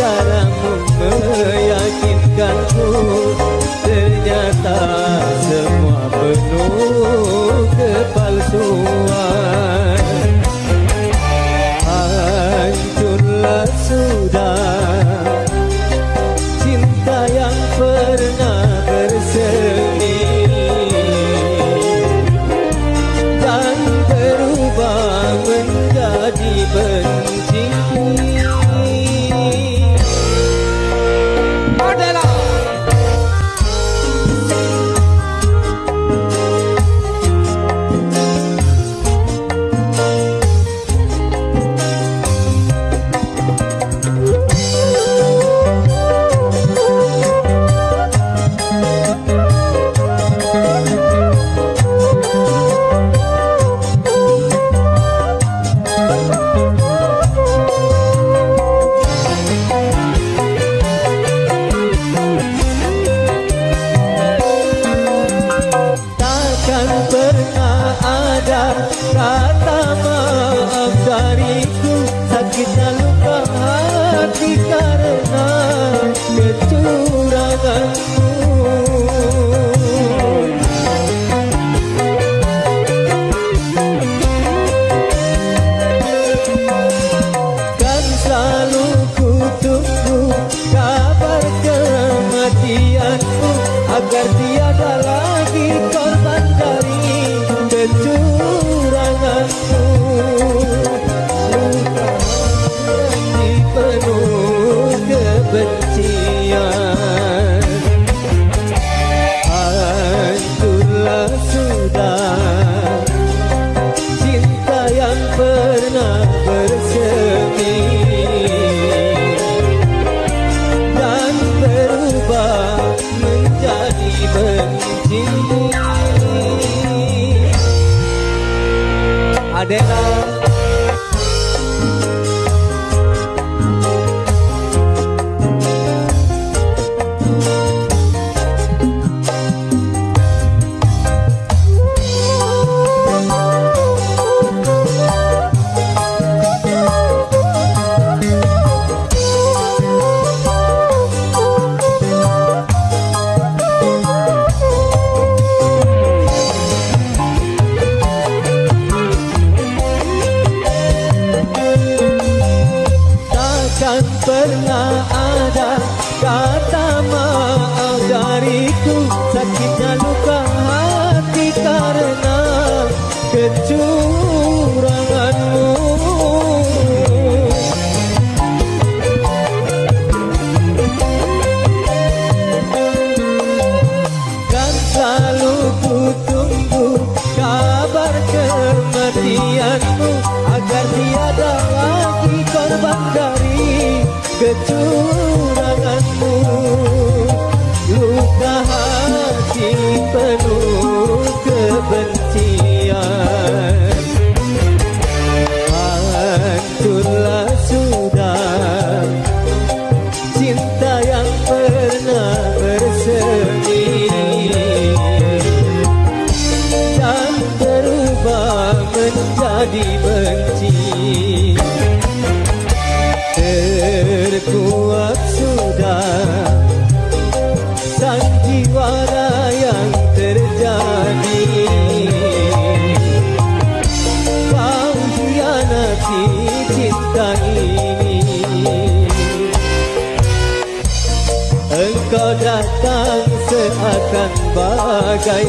estará. selalu kutunggu kabar kematianku agar dia penuh kebenaran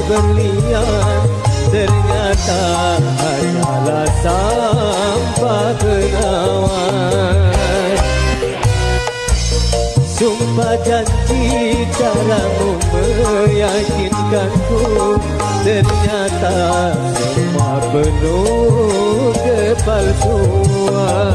berlian Ternyata hanyalah sampah kenawan. Sumpah janji caramu meyakinkanku Ternyata semua penuh kepalsuan.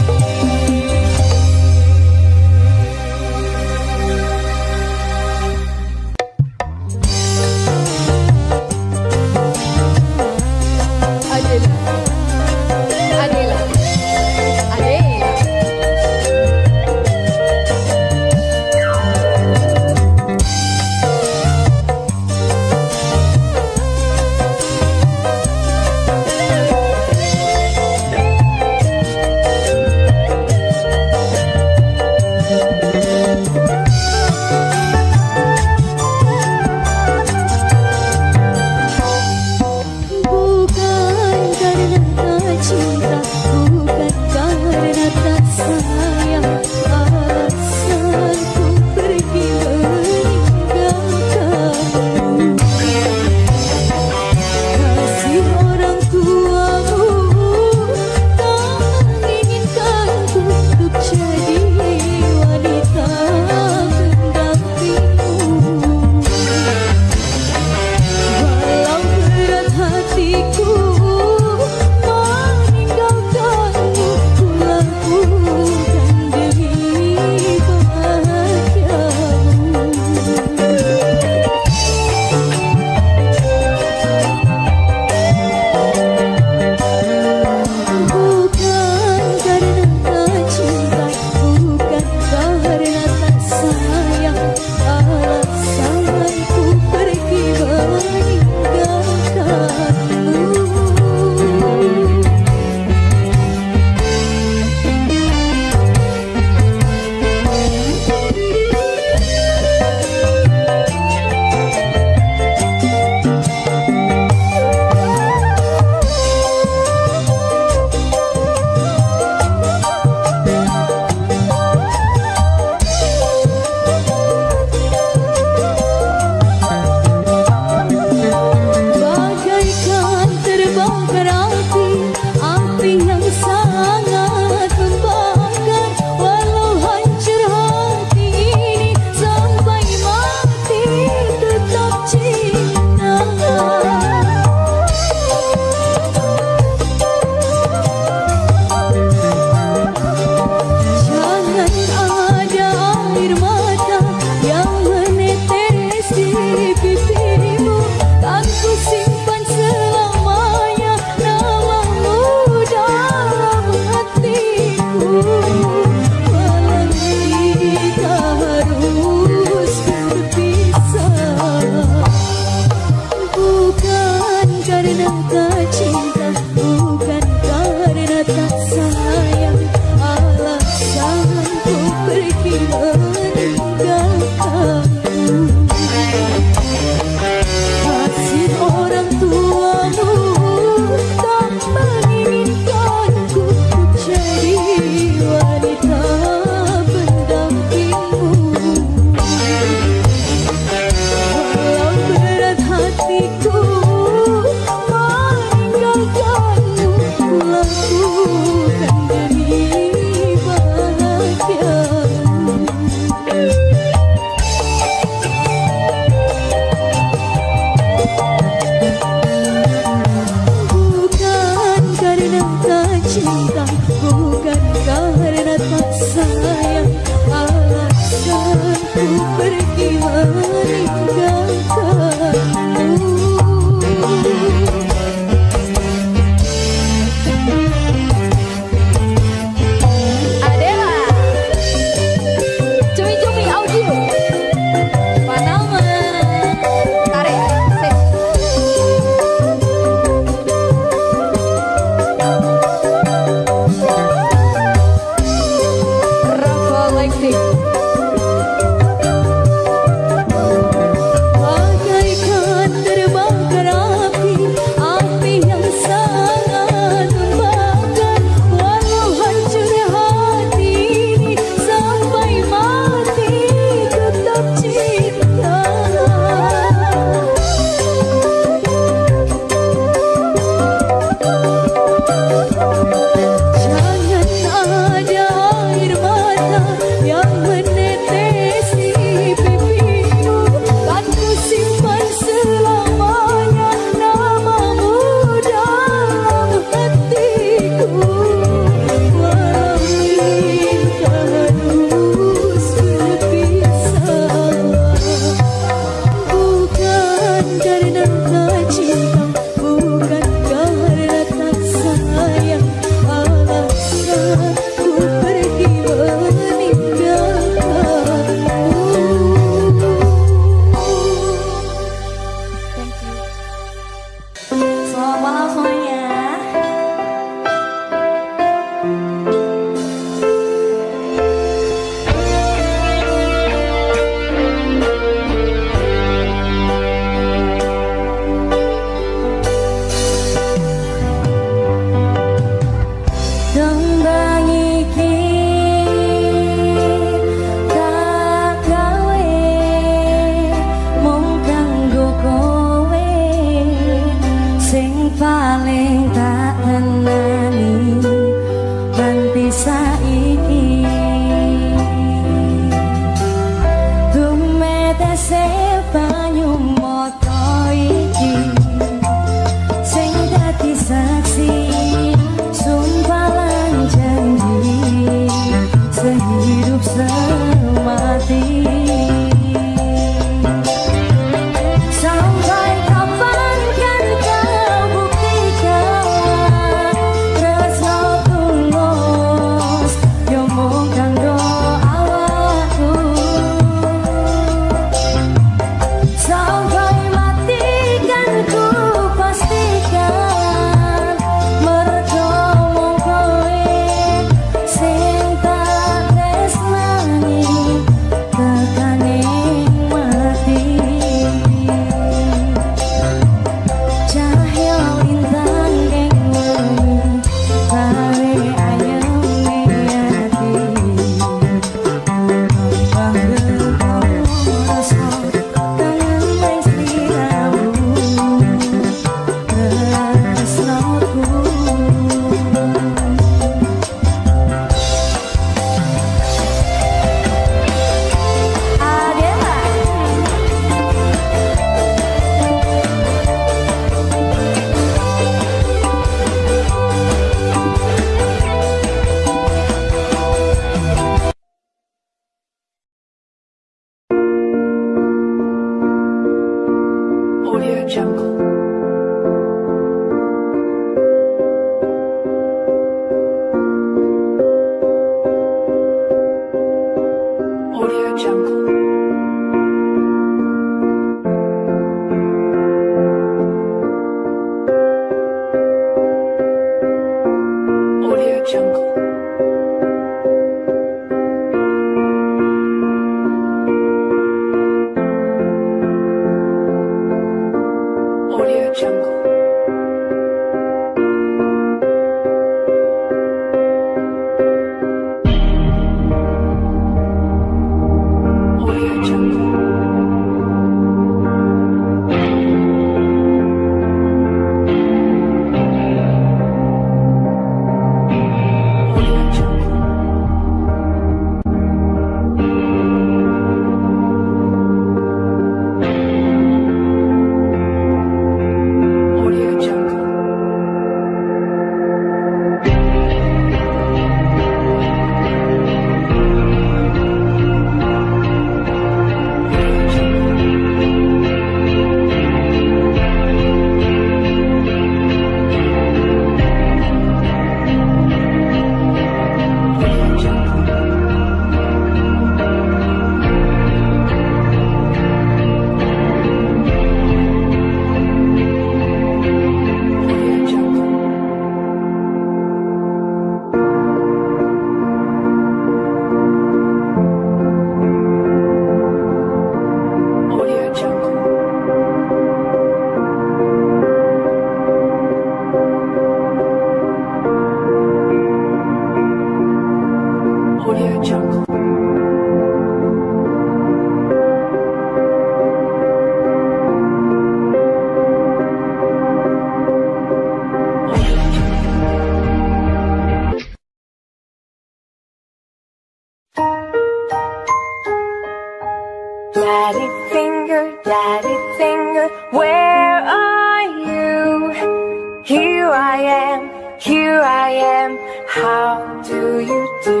Daddy finger, daddy finger, where are you? Here I am, here I am, how do you do?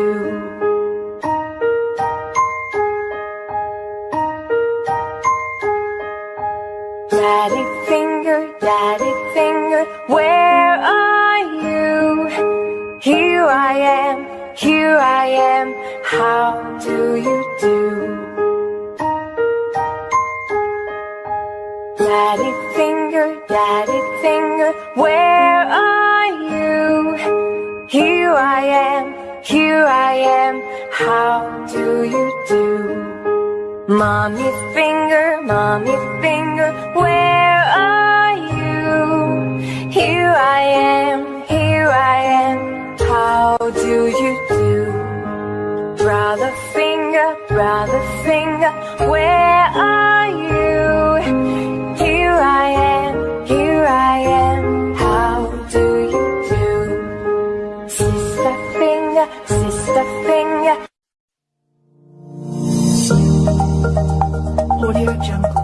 Daddy finger, daddy finger, where are you? Here I am, here I am, how do you do? Daddy finger, daddy finger, where are you? Here I am, here I am, how do you do? Mommy finger, mommy finger, where are you? Here I am, here I am, how do you do? Brother finger, brother finger, where are you? I am, here I am, how do you do? Sister finger, sister finger. Audio Jungle.